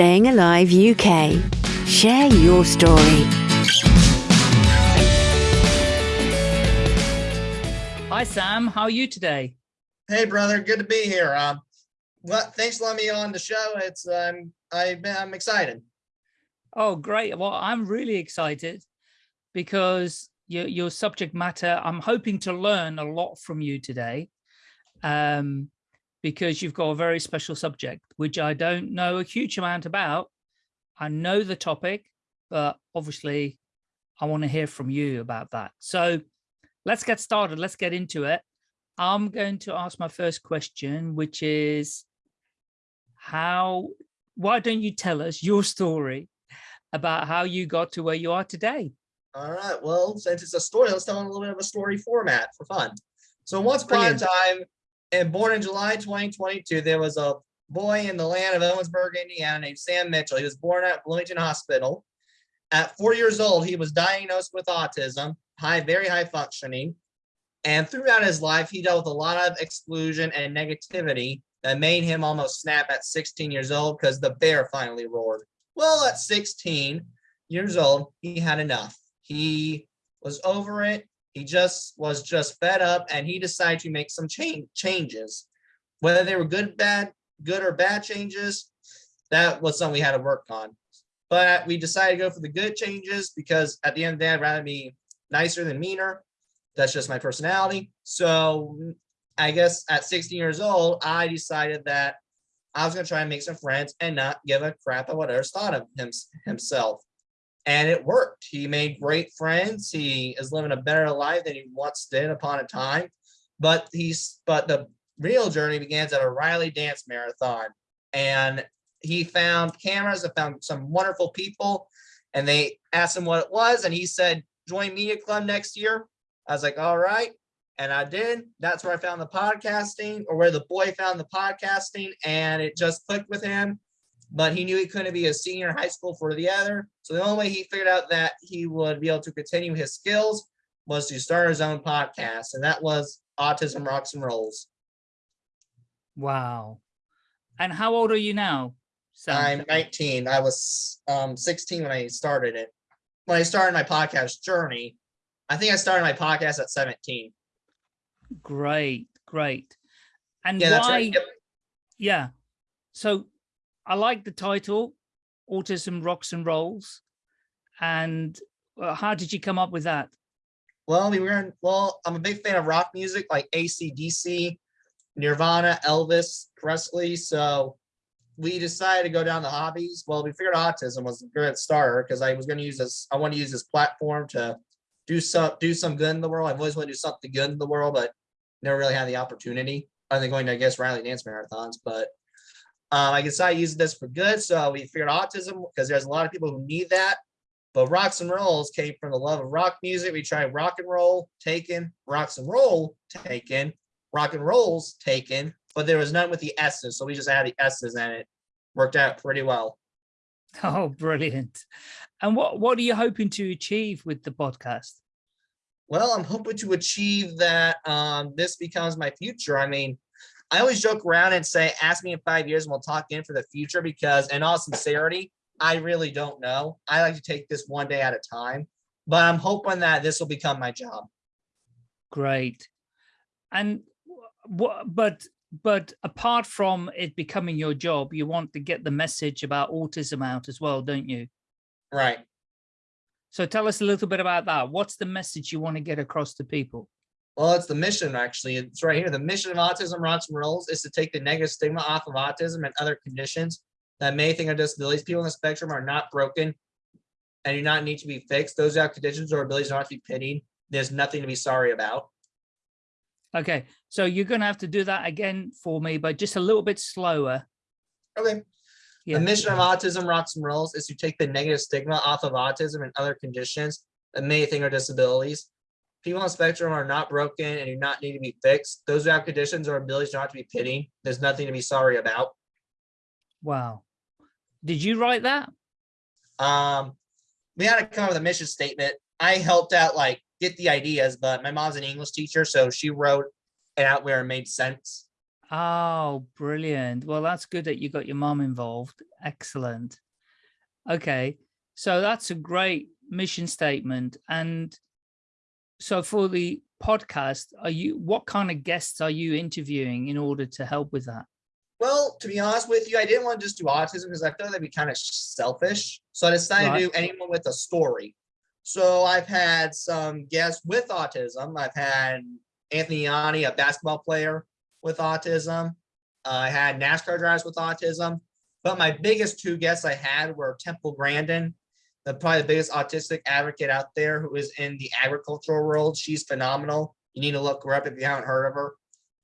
Staying Alive UK. Share your story. Hi, Sam. How are you today? Hey, brother. Good to be here. Um, well, thanks for letting me on the show. It's um, I, I'm excited. Oh, great. Well, I'm really excited because your, your subject matter, I'm hoping to learn a lot from you today um, because you've got a very special subject, which I don't know a huge amount about. I know the topic, but obviously I want to hear from you about that. So let's get started. Let's get into it. I'm going to ask my first question, which is how, why don't you tell us your story about how you got to where you are today. All right. Well, since it's a story, let's tell a little bit of a story format for fun. So once upon a time, and born in July 2022, there was a boy in the land of Owensburg, Indiana named Sam Mitchell. He was born at Bloomington Hospital. At four years old, he was diagnosed with autism, high, very high functioning. And throughout his life, he dealt with a lot of exclusion and negativity that made him almost snap at 16 years old because the bear finally roared. Well, at 16 years old, he had enough. He was over it. He just was just fed up and he decided to make some change changes. Whether they were good, bad, good or bad changes, that was something we had to work on. But we decided to go for the good changes because at the end of the day, I'd rather be nicer than meaner. That's just my personality. So I guess at 16 years old, I decided that I was going to try and make some friends and not give a crap about what others thought of him, himself. And it worked. He made great friends. He is living a better life than he once did upon a time. But he's but the real journey begins at a Riley dance marathon. And he found cameras and found some wonderful people. And they asked him what it was. And he said, join Media Club next year. I was like, all right and I did. That's where I found the podcasting or where the boy found the podcasting and it just clicked with him. But he knew he couldn't be a senior in high school for the other. So the only way he figured out that he would be able to continue his skills was to start his own podcast. And that was Autism Rocks and Rolls. Wow. And how old are you now? Sam? I'm 19. I was um, 16 when I started it. When I started my podcast journey, I think I started my podcast at 17. Great, great. And yeah, why? Right. Yep. Yeah. So I like the title, Autism Rocks and Rolls. And uh, how did you come up with that? Well, we were in, well, I'm a big fan of rock music like ACDC, Nirvana, Elvis, Presley. So we decided to go down the hobbies. Well, we figured autism was a good starter because I was going to use this. I want to use this platform to do some do some good in the world. I've always wanted to do something good in the world, but never really had the opportunity other than going to, I guess, Riley dance marathons. But um, I decided to use this for good. So we figured autism because there's a lot of people who need that. But rocks and rolls came from the love of rock music. We tried rock and roll, taken, rocks and roll, taken, rock and rolls, taken, but there was none with the S's. So we just added the S's and it worked out pretty well. Oh, brilliant. And what, what are you hoping to achieve with the podcast? well, I'm hoping to achieve that um, this becomes my future. I mean, I always joke around and say, ask me in five years and we'll talk in for the future because in all sincerity, I really don't know. I like to take this one day at a time, but I'm hoping that this will become my job. Great. And what, but, but apart from it becoming your job, you want to get the message about autism out as well, don't you? Right. So tell us a little bit about that. What's the message you want to get across to people? Well, it's the mission, actually. It's right here. The mission of Autism Rocks and Rolls is to take the negative stigma off of autism and other conditions that may think are disabilities. People on the spectrum are not broken and do not need to be fixed. Those who have conditions or abilities do not to be pitied. There's nothing to be sorry about. Okay, so you're going to have to do that again for me, but just a little bit slower. Okay. Yeah. The mission of Autism Rocks and Rolls is to take the negative stigma off of autism and other conditions that may think are disabilities. People on spectrum are not broken and do not need to be fixed. Those who have conditions or abilities do not to be pitied. There's nothing to be sorry about. Wow. Did you write that? Um, we had to come up with a mission statement. I helped out like get the ideas, but my mom's an English teacher, so she wrote it out where it made sense. Oh, brilliant. Well, that's good that you got your mom involved. excellent. Okay, so that's a great mission statement. And so for the podcast, are you what kind of guests are you interviewing in order to help with that? Well, to be honest with you, I didn't want to just do autism because I feel that'd be kind of selfish. So I decided Right. to do anyone with a story. So I've had some guests with autism. I've had Anthony Ianni, a basketball player with autism. I had NASCAR drivers with autism. But my biggest two guests I had were Temple Grandin, the probably the biggest autistic advocate out there who is in the agricultural world. She's phenomenal. You need to look her up if you haven't heard of her.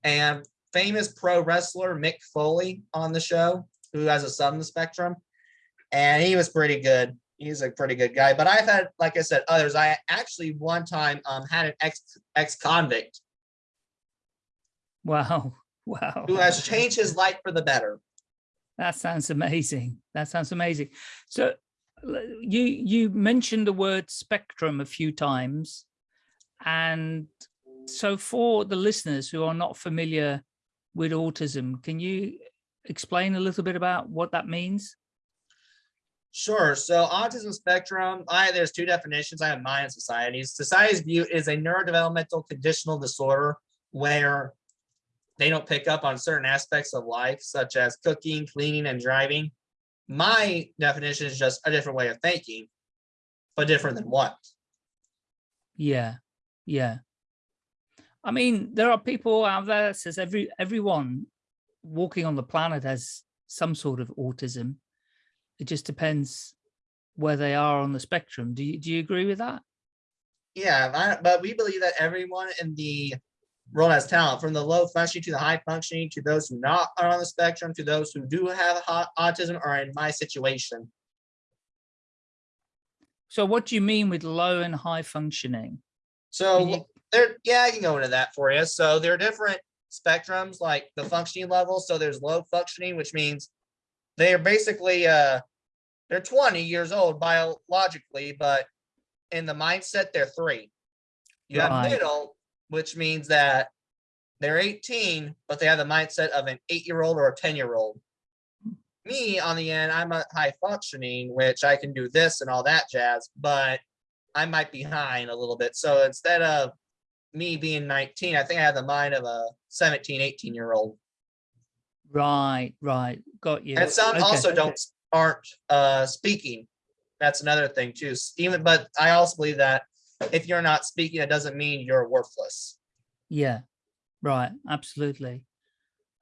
And famous pro wrestler Mick Foley on the show, who has a son on the spectrum. And he was pretty good. He's a pretty good guy. But I've had, like I said, others. I actually one time um had an ex ex convict Wow, wow. who has changed his life for the better. That sounds amazing. That sounds amazing. So you you mentioned the word spectrum a few times. And so for the listeners who are not familiar with autism, can you explain a little bit about what that means? Sure. So autism spectrum, I there's two definitions. I have mine society's. Society's view is a neurodevelopmental conditional disorder where they don't pick up on certain aspects of life, such as cooking, cleaning, and driving. My definition is just a different way of thinking, but different than what? Yeah, yeah. I mean, there are people out there that says every everyone walking on the planet has some sort of autism. It just depends where they are on the spectrum. Do you do you agree with that? Yeah, but we believe that everyone in the world has talent, from the low functioning to the high functioning, to those who not are on the spectrum, to those who do have autism or in my situation. So what do you mean with low and high functioning? So you- there, yeah, I can go into that for you. So there are different spectrums, like the functioning levels. So there's low functioning, which means they are basically uh they're 20 years old biologically, but in the mindset they're three. You Right. have middle, which means that they're 18, but they have the mindset of an eight-year-old or a 10-year-old. Me, on the end, I'm a high functioning, which I can do this and all that jazz, but I might be behind a little bit. So instead of me being 19, I think I have the mind of a 17, 18 year old. Right, right. Got you. And some Okay. also don't aren't uh speaking. That's another thing too. Even but I also believe that if you're not speaking, it doesn't mean you're worthless. Yeah, right. Absolutely.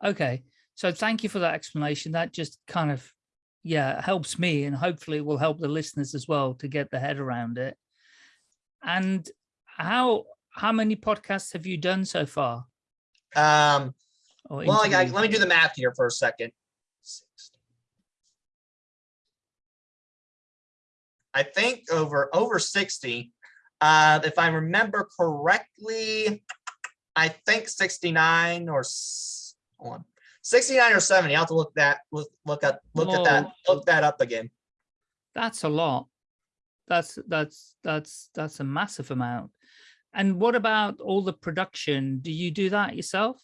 Okay. So thank you for that explanation. That just kind of, yeah, helps me and hopefully will help the listeners as well to get their head around it. And how how many podcasts have you done so far? Um, Or well, I, I- let me do the math here for a second. I think over over 60. Uh, if I remember correctly, I think 69 or on, 69 or 70. I'll have to look that look look at look at that look that up again. That's a lot. That's that's that's that's a massive amount. And what about all the production? Do you do that yourself?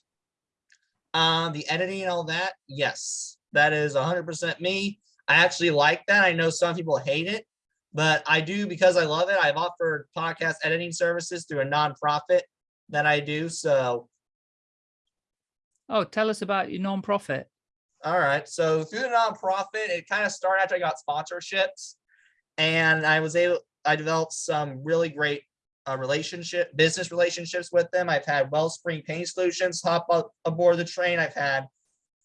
Um, the editing and all that, yes, that is 100% me. I actually like that. I know some people hate it, but I do because I love it. I've offered podcast editing services through a nonprofit that I do. So, Oh, tell us about your nonprofit. all right. So through the nonprofit, it kind of started after I got sponsorships, and I was able. I developed some really great uh, relationship, business relationships with them. I've had Wellspring Pain Solutions hop up aboard the train. I've had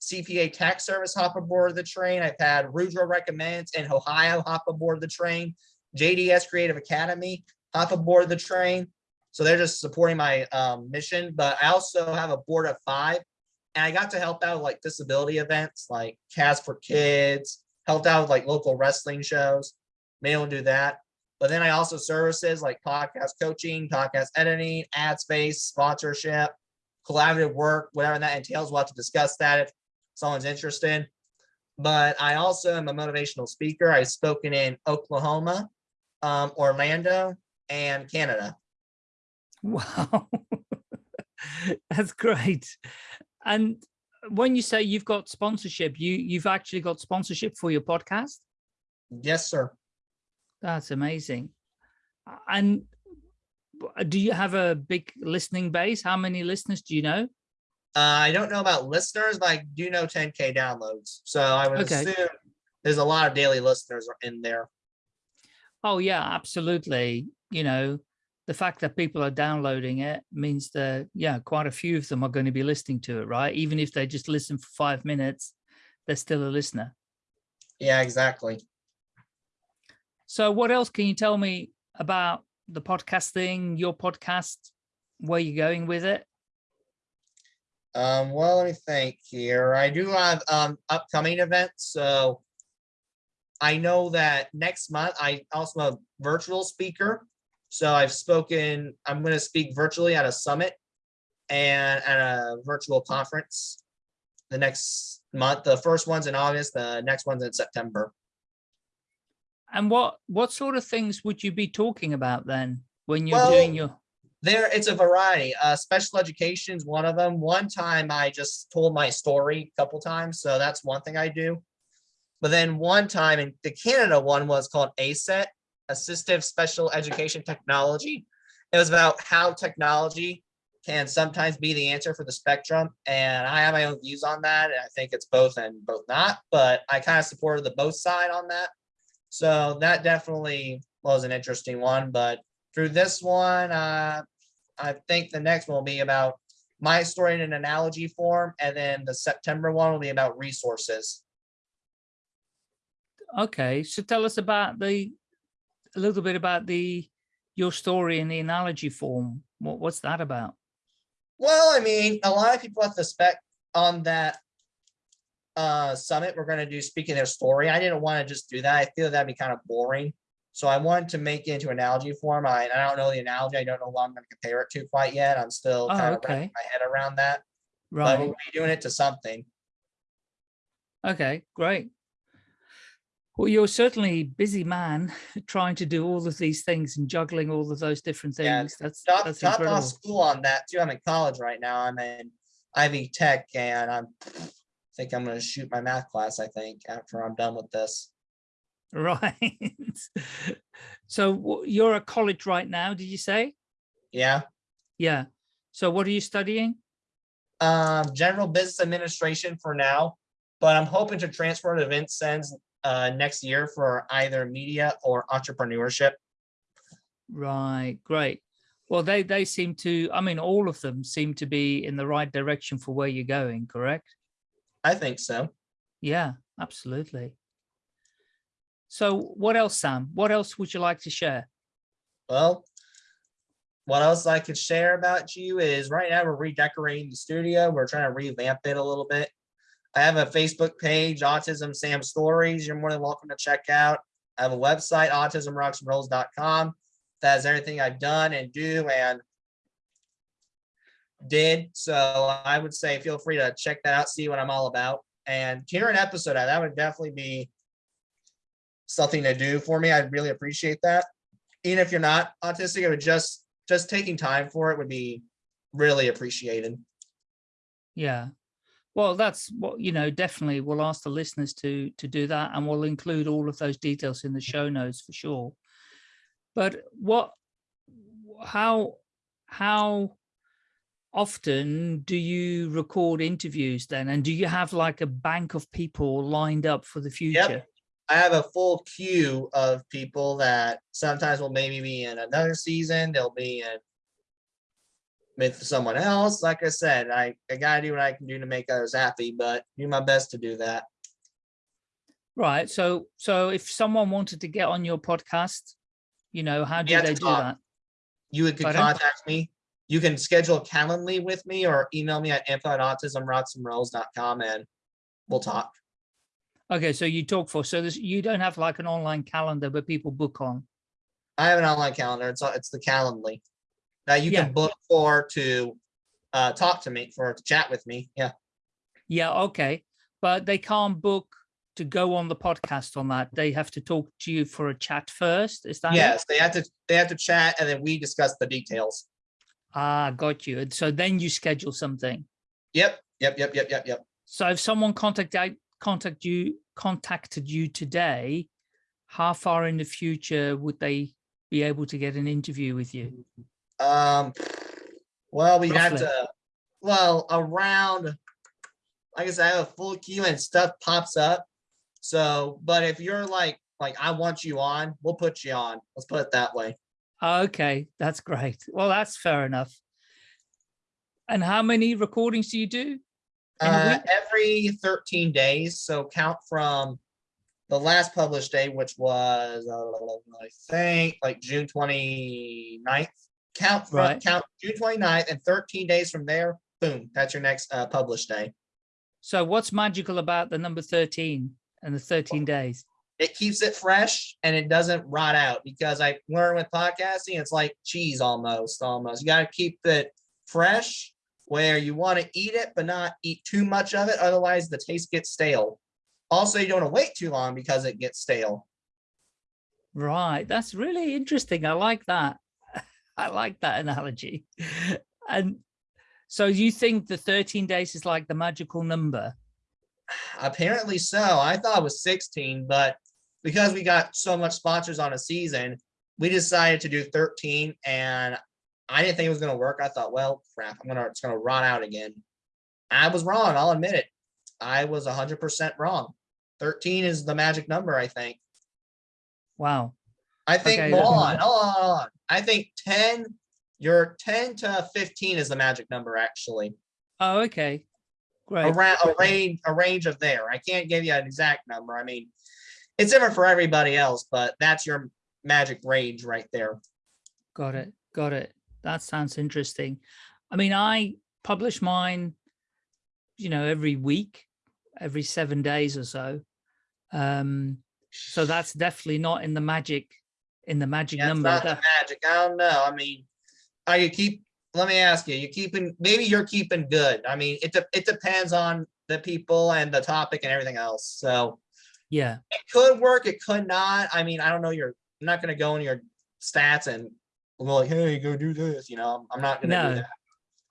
CPA Tax Service hop aboard the train. I've had Rudra Recommends in Ohio hop aboard the train. JDS Creative Academy hop aboard the train. So they're just supporting my um, mission. But I also have a board of five, and I got to help out with like disability events, like Cats for Kids. Helped out with like local wrestling shows. Able to do that. But then I also services like podcast coaching, podcast editing, ad space, sponsorship, collaborative work, whatever that entails. We'll have to discuss that if someone's interested. But I also am a motivational speaker. I've spoken in Oklahoma, um, Orlando, and Canada. Wow, that's great. And when you say you've got sponsorship, you you've actually got sponsorship for your podcast. Yes, sir. That's amazing. And do you have a big listening base? How many listeners do you know? Uh, I don't know about listeners, but I do know 10K downloads. So I would Okay. assume there's a lot of daily listeners in there. Oh yeah, absolutely. You know, the fact that people are downloading it means that, yeah, quite a few of them are going to be listening to it, right? Even if they just listen for five minutes, they're still a listener. Yeah, exactly. So what else can you tell me about the podcasting, your podcast, where you're going with it? Um, well, let me think here. I do have um upcoming events, so I know that next month I also am a virtual speaker. So I've spoken, I'm going to speak virtually at a summit and at a virtual conference the next month. The first one's in August, the next one's in September. And what what sort of things would you be talking about then when you're Well, doing your There, it's a variety. Uh, special education is one of them. One time I just told my story a couple times, so that's one thing I do. But then one time in the Canada one was called ASET, Assistive Special Education Technology. It was about how technology can sometimes be the answer for the spectrum. And I have my own views on that. And I think it's both and both not, but I kind of supported the both side on that. So that definitely was an interesting one. But through this one, uh, I think the next one will be about my story in an analogy form. And then the September one will be about resources. okay so tell us about the a little bit about the your story in the analogy form what what's that about Well, I mean, a lot of people at the spec on that uh summit, we're gonna do speaking their story. I didn't want to just do that. I feel that'd be kind of boring. So I wanted to make it into analogy form. I, I don't know the analogy. I don't know what I'm gonna compare it to quite yet. I'm still Oh, kind of okay. wrapping my head around that. But right we'll be doing it to something. okay great well you're certainly a busy man trying to do all of these things and juggling all of those different things. Yeah, that's Top, that's top off school on that too. I'm in college right now. I'm in Ivy Tech and I'm I think I'm gonna shoot my math class, I think, after I'm done with this. Right so you're at college right now did you say Yeah. yeah so what are you studying um, general business administration for now, but I'm hoping to transfer to Vincennes uh, next year for either media or entrepreneurship. Right, great. Well, they they seem to, I mean, all of them seem to be in the right direction for where you're going, correct? I think so. Yeah, absolutely. So what else, Sam? What else would you like to share? Well, what else I could share about you is right now we're redecorating the studio. We're trying to revamp it a little bit. I have a Facebook page, Autism Sam Stories. You're more than welcome to check out. I have a website, autismrocksandrolls.com. That has everything I've done and do and did. So I would say feel free to check that out, see what I'm all about. And hear an episode that would definitely be something to do for me. I'd really appreciate that. Even if you're not autistic, it would just just taking time for it would be really appreciated. Yeah. Well, that's what, you know, definitely we'll ask the listeners to to do that and we'll include all of those details in the show notes for sure. But what, how, how often do you record interviews then? And do you have like a bank of people lined up for the future? I have a full queue of people that sometimes will maybe be in another season. They'll be in with someone else. Like I said, I, I gotta do what I can do to make others happy, but do my best to do that. Right. So, so if someone wanted to get on your podcast, you know, how do they do talk. that? You would could contact me. You can schedule Calendly with me or email me at info at autismrocksandrolls.com and we'll talk. Okay, so you talk for so this you don't have like an online calendar, but people book on. I have an online calendar. It's it's the Calendly that you Yeah. can book for to uh, talk to me for to chat with me. Yeah. Yeah, okay, but they can't book to go on the podcast on that. They have to talk to you for a chat first. Is that it? Yes, they have to they have to chat and then we discuss the details. Ah, got you. So then you schedule something. Yep. Yep. Yep. Yep. Yep. Yep. So if someone contacted contact you contacted you today, how far in the future would they be able to get an interview with you? Um, well, we have to, well, around, like I said, I have a full queue and stuff pops up. So, but if you're like, like, I want you on, we'll put you on. Let's put it that way. Okay, that's great. Well, that's fair enough. And how many recordings do you do? Uh, every thirteen days, so count from the last published day, which was, uh, I think, like June 29th. Count from, Right. count June 29th and thirteen days from there, boom, that's your next uh published day. So what's magical about the number 13 and the 13 days? It keeps it fresh and it doesn't rot out because I learned with podcasting, it's like cheese almost, almost. You gotta keep it fresh where you want to eat it, but not eat too much of it, otherwise the taste gets stale. Also, you don't want to wait too long because it gets stale. Right, that's really interesting. I like that. I like that analogy. And so you think the 13 days is like the magical number? Apparently so. I thought it was 16, but because we got so much sponsors on a season, we decided to do 13 and I didn't think it was gonna work. I thought, well, crap, I'm gonna, it's gonna run out again. I was wrong, I'll admit it. I was hundred percent wrong. 13 is the magic number, I think. Wow. I think, Okay, hold on, hold on, hold on. I think 10, your 10 to 15 is the magic number, actually. Oh, okay. Great. around a range a range of there. I can't give you an exact number. I mean, it's different for everybody else, but that's your magic range right there. Got it. Got it. That sounds interesting. I mean, I publish mine, you know, every week, every seven days or so. Um, so that's definitely not in the magic, in the magic Yeah, number. not the magic. I don't know. I mean, are you keep? Let me ask you. You keeping? Maybe you're keeping good. I mean, it de- it depends on the people and the topic and everything else. So yeah. it could work. It could not. I mean, I don't know. Your I'm not going to go in your stats and go like, hey, go do this. You know, I'm not to No. do that.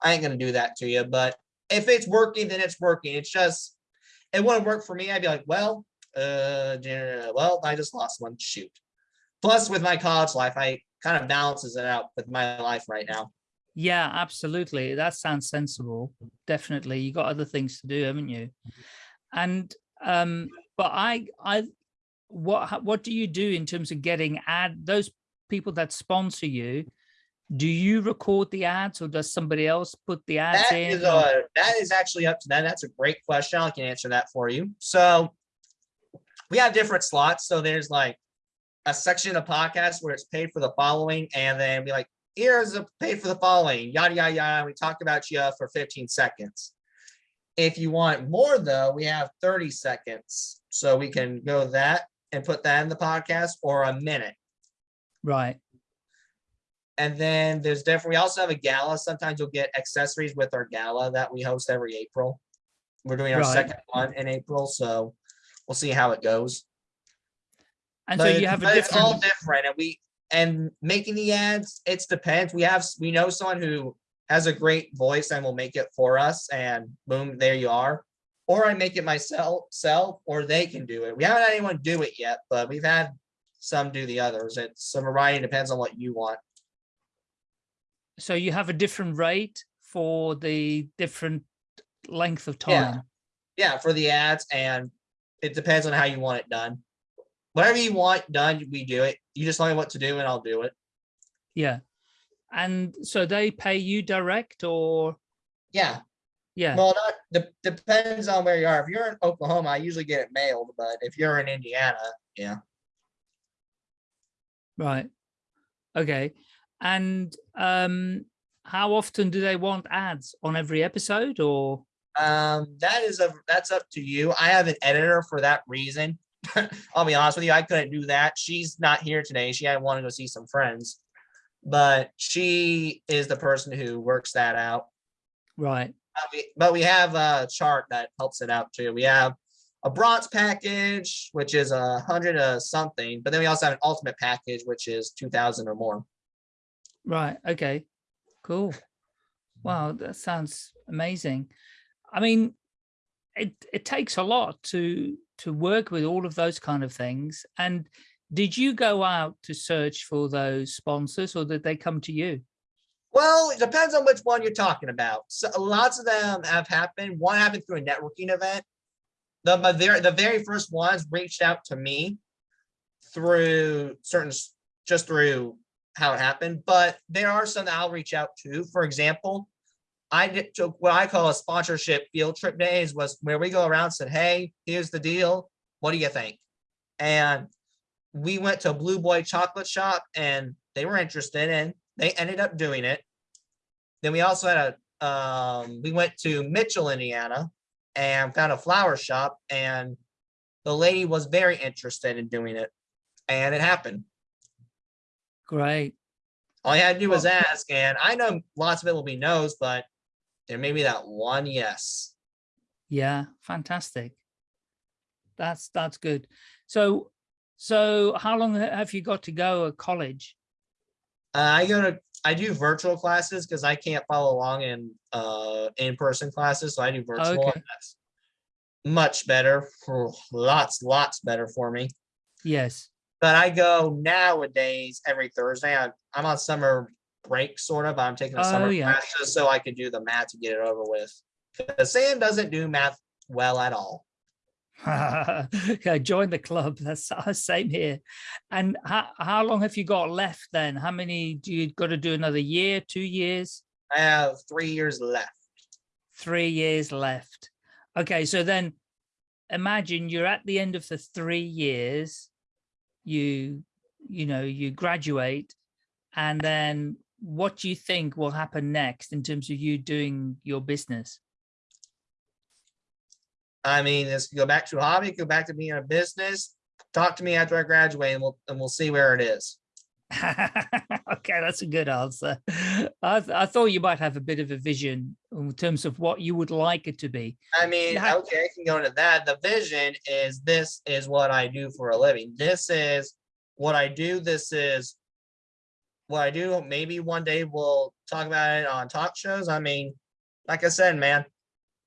I ain't going to do that to you. But if it's working, then it's working. It's just it wouldn't work for me. I'd be like, well, uh, well, I just lost one. Shoot. Plus, with my college life, I kind of balances it out with my life right now. Yeah, absolutely. That sounds sensible. Definitely. You got other things to do, haven't you? And um, but I I what what do you do in terms of getting ad those people that sponsor you? Do you record the ads or does somebody else put the ads That in? is a that is actually up to them. That's a great question. I can answer that for you. So we have different slots. So there's like a section of podcasts where it's paid for the following, and then be like, here's a paid for the following, yada yada yada. We talk about you uh, for 15 seconds. If you want more though, we have 30 seconds. So we can go that and put that in the podcast or a minute. Right. And then there's different, we also have a gala. Sometimes you'll get accessories with our gala that we host every April. We're doing our Right. second one in April, so we'll see how it goes. And But so you have a but It's all different different and we, and making the ads, it's depends. We have, we know someone who has a great voice and will make it for us and boom, there you are. Or I make it myself, self, or they can do it. We haven't had anyone do it yet, but we've had some do the others. It's a variety, depends on what you want. so you have a different rate for the different length of Yeah. time. Yeah, for the ads and it depends on how you want it done. Whatever you want done, we do it. You just tell me what to do and I'll do it. Yeah. And so they pay you direct or Yeah, yeah. well, not, de- depends on where you are. If you're in Oklahoma, I usually get it mailed, but if you're in Indiana, yeah. Right. Okay. And um how often do they want ads on every episode or Um, that is a, that's up to you. I have an editor for that reason. I'll be honest with you, I couldn't do that. She's not here today. She had wanted to go see some friends. But she is the person who works that out. right? We- But we have a chart that helps it out too. We have a bronze package, which is a hundred of something, but then we also have an ultimate package, which is two thousand or more. Right. Okay. Cool. Wow, that sounds amazing. I mean, it, it takes a lot to to work with all of those kind of things. And did you go out to search for those sponsors or did they come to you? Well, it depends on which one you're talking about. So lots of them have happened. One happened through a networking event. The, my very, the very first ones reached out to me through certain, just through how it happened, but there are some that I'll reach out to. For example, I did took what I call a sponsorship field trip days was where we go around and said, hey, here's the deal. What do you think? And we went to Blue Boy Chocolate Shop and they were interested and they ended up doing it. Then we also had a, um, we went to Mitchell, Indiana and found a flower shop and the lady was very interested in doing it and it happened. Great. All you had to do was ask and I know lots of it will be no's, but there may be that one yes. Yeah, fantastic. That's that's good. So so how long have you got to go at college? Uh, I go to, I do virtual classes because I can't follow along in, uh, in-person classes, so I do virtual. Okay. and that's Much better, for lots, lots better for me. Yes. But I go nowadays every Thursday. I'm, I'm on summer break, sort of. I'm taking a Oh, summer yeah. class just so I can do the math to get it over with. Because Sam doesn't do math well at all. okay, join the club. That's uh, same here. And how, how long have you got left then? How many do you got to do another year, two years, I have three years left. three years left? Okay, so then imagine you're at the end of the three years, you, you know, you graduate and then what do you think will happen next in terms of you doing your business? I mean, this could go back to a hobby, go back to being a business. Talk to me after I graduate and we'll, and we'll see where it is. okay, that's a good answer. I, th- I thought you might have a bit of a vision in terms of what you would like it to be. I mean, okay, I can go into that. The vision is this is what I do for a living. This is what I do. This is what I do. Maybe one day we'll talk about it on talk shows. I mean, like I said, man,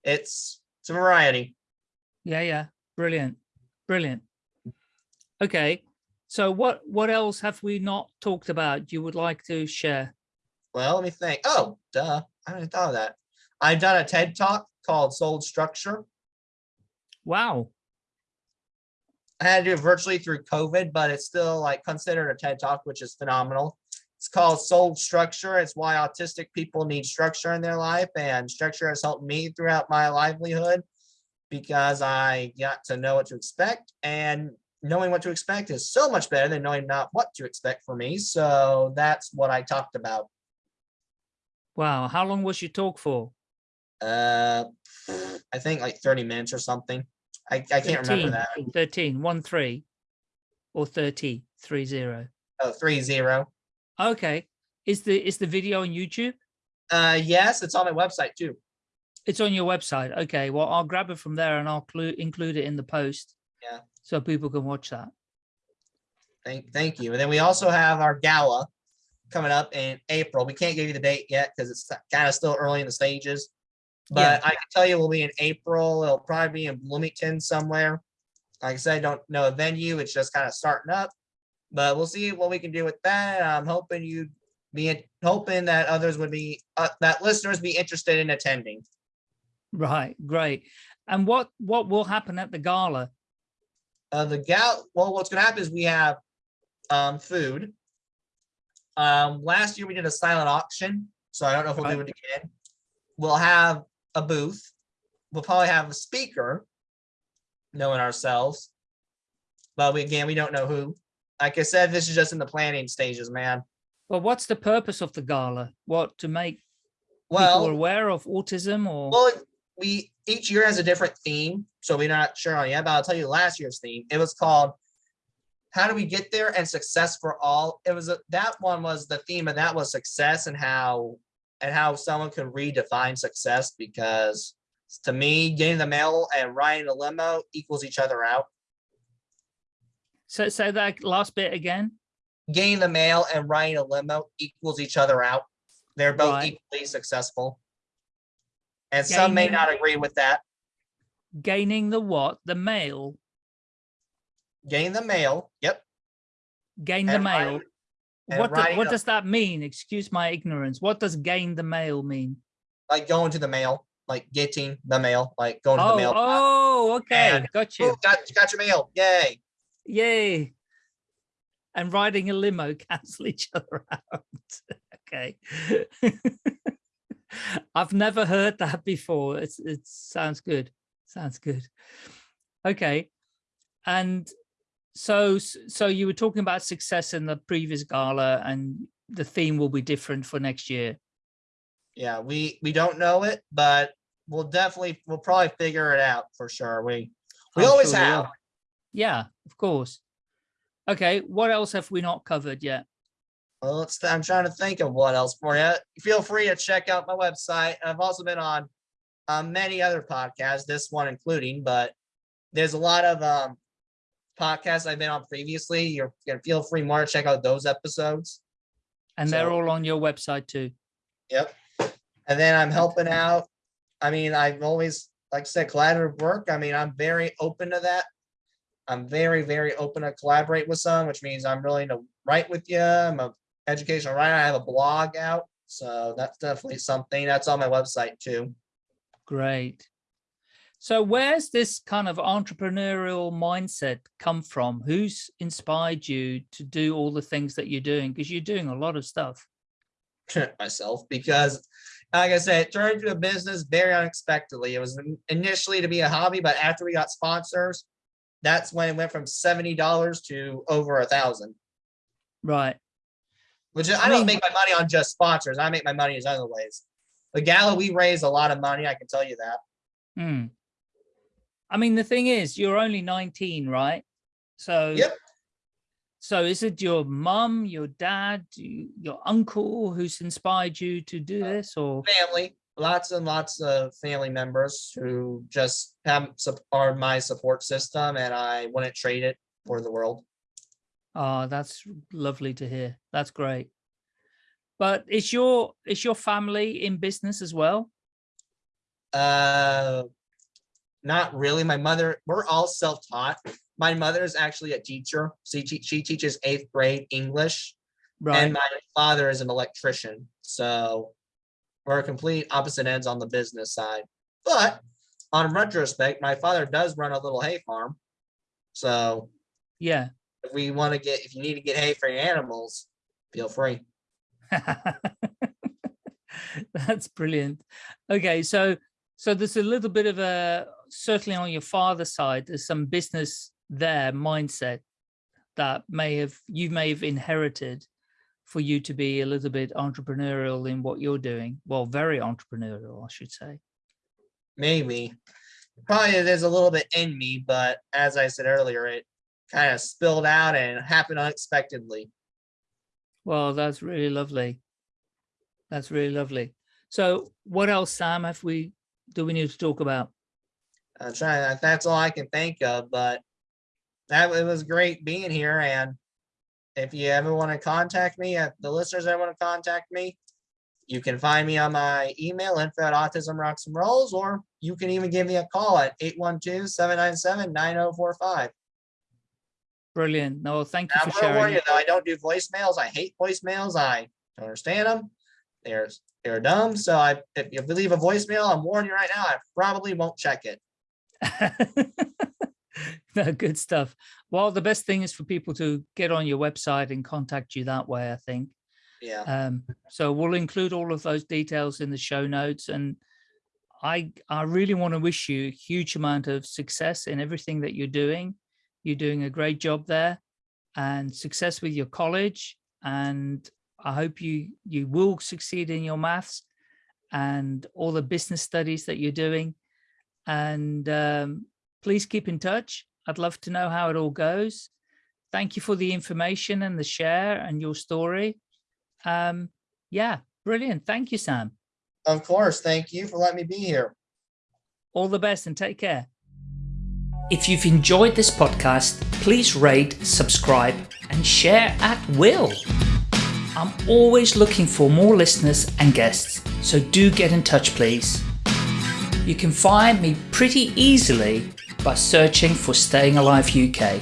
it's it's a variety. Yeah, yeah, brilliant, brilliant. Okay, so what what else have we not talked about you would like to share? Well, let me think. Oh, duh. I hadn't thought of that. I've done a TED talk called Soul Structure. Wow, I had to do it virtually through COVID, but it's still like considered a TED talk, which is phenomenal. It's called Soul Structure. It's why autistic people need structure in their life, and structure has helped me throughout my livelihood because I got to know what to expect, and knowing what to expect is so much better than knowing not what to expect for me. So that's what I talked about. wow. How long was your talk for? Uh, I think like 30 minutes or something. I, I can't remember 13, that. 13, one, three, or 30, three, zero. Oh, three zero. Okay, is the is the video on YouTube? Uh, yes, it's on my website too. It's on your website. Okay, well, I'll grab it from there and I'll clu- include it in the post. Yeah. So people can watch that. Thank, thank you. And then we also have our gala coming up in April. We can't give you the date yet because it's kind of still early in the stages. But I can tell you we'll be in April. It'll probably be in Bloomington somewhere. Like I said, I don't know a venue. It's just kind of starting up. But we'll see what we can do with that. I'm hoping you be hoping that others would be uh, that listeners be interested in attending. Right, great. And what what will happen at the gala? Uh, the gal, well, what's gonna happen is we have um, food. Um, last year we did a silent auction, so I don't know if we'll do it again. We'll have a booth. We'll probably have a speaker, knowing ourselves. But we, again, we don't know who. Like I said, this is just in the planning stages, man. Well, what's the purpose of the gala? What to make well, people aware of autism or Well, we each year has a different theme, so we're not sure on yet. But I'll tell you last year's theme. It was called "How do we get there?" and "Success for all." It was a, that one was the theme and that was success and how and how someone can redefine success because to me, getting the mail and riding a limo equals each other out. so say that last bit again? Getting the mail and riding a limo equals each other out. They're both Right. equally successful. And some may not agree with that. Gaining the what? The mail. Gain the mail. Yep. Gain the And mail. writing- What, do- what does that mean? Excuse my ignorance. What does gain the mail mean? Like going to the mail, like getting the mail, like going to the Oh, mail. oh, okay. And- Got you. Oh, got, got your mail. Yay. Yay. And riding a limo cancel each other out. okay. I've never heard that before. It's it sounds good. Sounds good. Okay. And so so you were talking about success in the previous gala and the theme will be different for next year. Yeah, we, we don't know it, but we'll definitely, we'll probably figure it out for sure. We, we I'm always sure have. Yeah, of course. Okay, what else have we not covered yet? Well, let's, I'm trying to think of what else for you. Feel free to check out my website. I've also been on um, many other podcasts, this one including, but there's a lot of um, podcasts I've been on previously. You're gonna feel free more to check out those episodes. And they're all on your website too. Yep. And then I'm helping out. I mean, I've always, like I said, collaborative work. I mean, I'm very open to that. I'm very, very open to collaborate with some, which means I'm willing to write with you. I'm a educational writer. I have a blog out. So that's definitely something that's on my website too. Great. So where's this kind of entrepreneurial mindset come from? Who's inspired you to do all the things that you're doing? Because you're doing a lot of stuff. myself because like I said, it turned into a business very unexpectedly. It was initially to be a hobby, but after we got sponsors, that's when it went from seventy dollars to over a thousand. Right. Which I I don't mean- make my money on just sponsors. I make my money in other ways. The gala we raise a lot of money. I can tell you that. Hmm. I mean, the thing is, you're only 19, right? So, Yep. so is it your mum, your dad, your uncle who's inspired you to do Uh, this or? Family, lots and lots of family members who just have are my support system, and I wouldn't trade it for the world. Oh, that's lovely to hear. That's great. But is your is your family in business as well? Uh, not really. My mother, we're all self-taught. My mother is actually a teacher. She, she teaches eighth grade English, Right. and my father is an electrician. So we're complete opposite ends on the business side. But on retrospect, my father does run a little hay farm. So yeah. If we want to get, if you need to get hay for your animals, feel free. That's brilliant. Okay, so so there's a little bit of a certainly on your father's side, there's some business there mindset that may have you may have inherited for you to be a little bit entrepreneurial in what you're doing. Well, very entrepreneurial, I should say. Maybe. Probably is a little bit in me, but as I said earlier, it kind of spilled out and happened unexpectedly. Well, that's really lovely. That's really lovely. So what else, Sam, have we do we need to talk about? I'm trying, uh, that's all I can think of, but that it was great being here. And if you ever want to contact me, if the listeners ever want to contact me, you can find me on my email, info at autism rocks and rolls, or you can even give me a call at 812-797-9045. Brilliant. No, thank you I'm for sharing. you though, I don't do voicemails. I hate voicemails. I don't understand them. They're they're dumb. So I if you leave a voicemail, I'm warning you right now, I probably won't check it. no, good stuff. Well, the best thing is for people to get on your website and contact you that way, I think. Yeah. Um, so we'll include all of those details in the show notes. And I, I really want to wish you a huge amount of success in everything that you're doing. You're doing a great job there and success with your college. And I hope you, you will succeed in your maths and all the business studies that you're doing. And um, please keep in touch. I'd love to know how it all goes. Thank you for the information and the share and your story. Um, yeah, brilliant. Thank you, Sam. Of course. Thank you for letting me be here. All the best and take care. If you've enjoyed this podcast, please rate, subscribe, and share at will. I'm always looking for more listeners and guests, so do get in touch, please. You can find me pretty easily by searching for Staying Alive UK.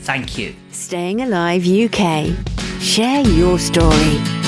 Thank you. Staying Alive UK. Share your story.